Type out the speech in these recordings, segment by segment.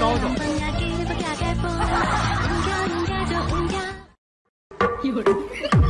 高手。有人。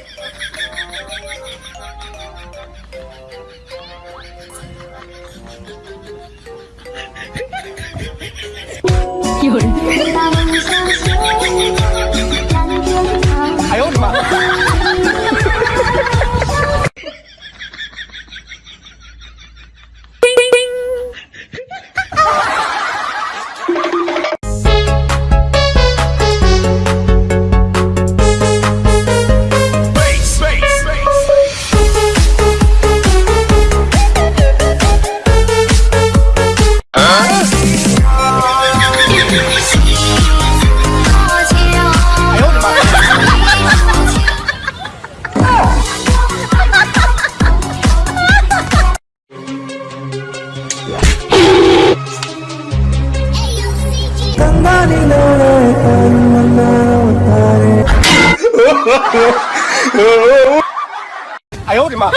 哎呦，我的妈。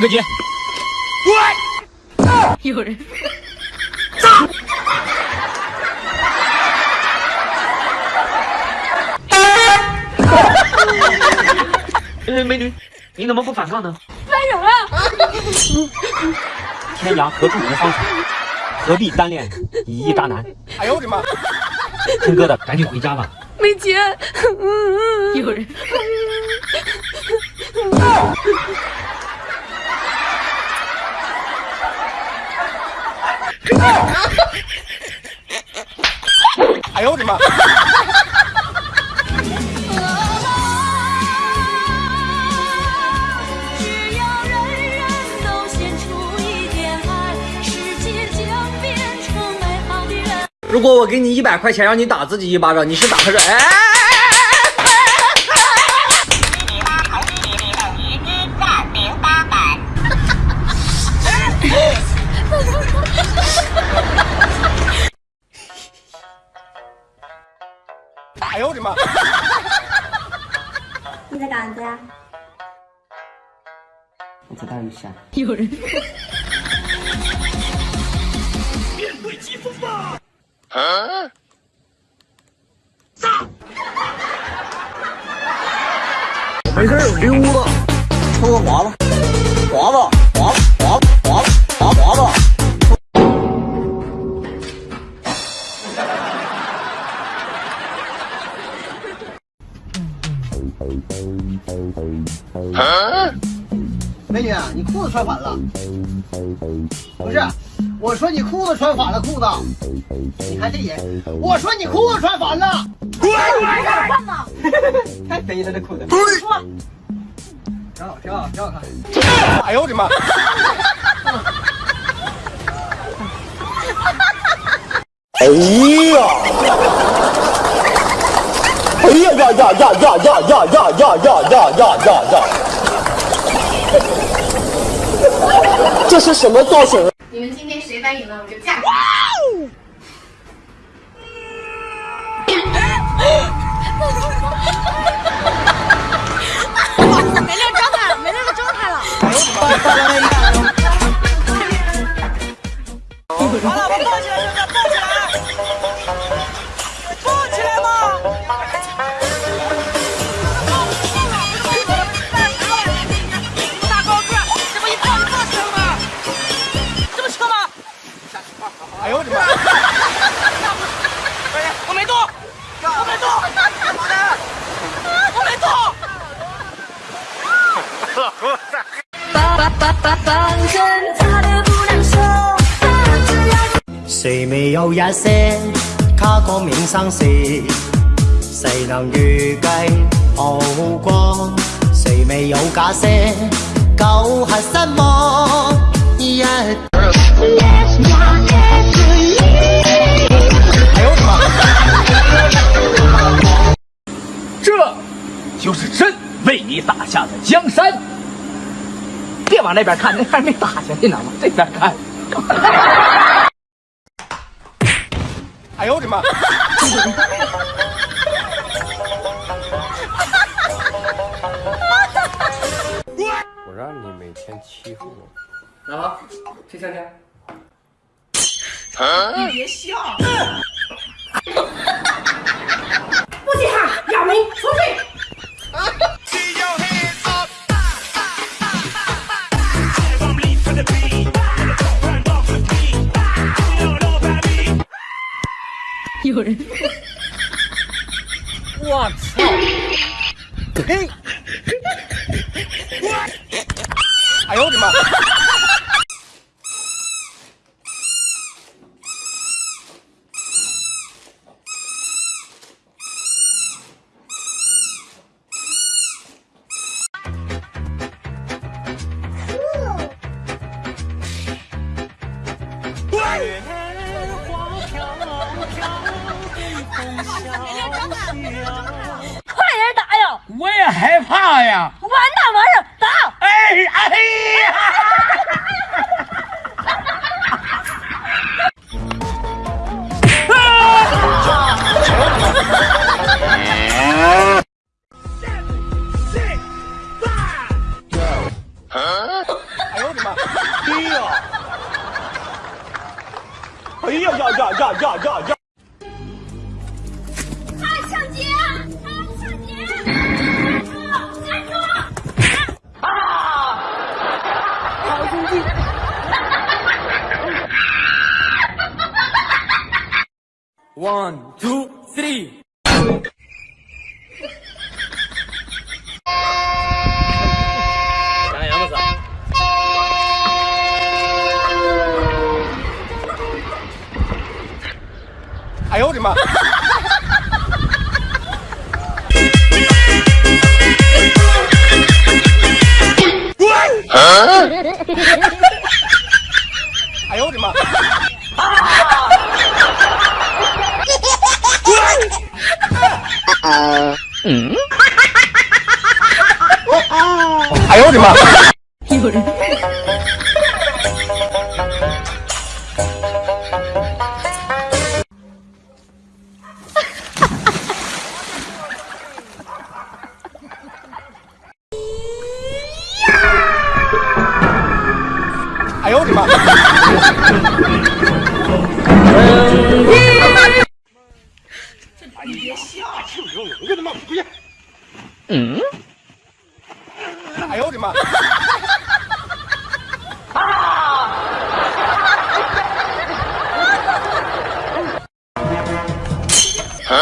哥姐，有人。嗯，美女，你怎么不反抗呢？分手了。天涯何处无芳草，何必单恋一渣男？哎呦我的妈！听哥的，赶紧回家吧。美姐，有人。哎呦我的妈！如果我给你一百块钱让你打自己一巴掌，你是打还是？哎哎哎！的妈！你在干啥子呀？我在打雨伞。有人。面对疾风吧！啊！炸没事儿溜达，抽个华子，华子，美女，你裤子穿反了。不是，我说你裤子穿反了，裤子。你看这人，我说你裤子穿反了。换吗？太肥了，这裤子。说，挺好，挺好，挺好看。哎呦我的妈！哎呀！哎呀呀呀呀呀呀呀呀呀呀呀呀呀呀！这是什么造型？你们今天谁单赢了，我就嫁给你。没那个状态了，没那个状态了。哎呦谁没有一些刻骨铭心事？谁能預計後果？谁未有假些舊恨失望？一哎呦我的妈！这就是朕为你打下的江山。别往那边看，那还没打下去呢，往这边看。哎呦我的妈！我让你每天欺负我。啊，谁强强？不稀罕，哑谜，出去。有人。我操！嘿！哎呦我的妈！快我也害怕呀！完蛋完蛋，打！哎哎呀！ 원, 투, 쓰리. 아유 우리 마. 어? 아유 우리 마. 嗯？哎呦我的妈！有人。哎呦我的妈！我的妈，不去！嗯？哎呦我的妈！啊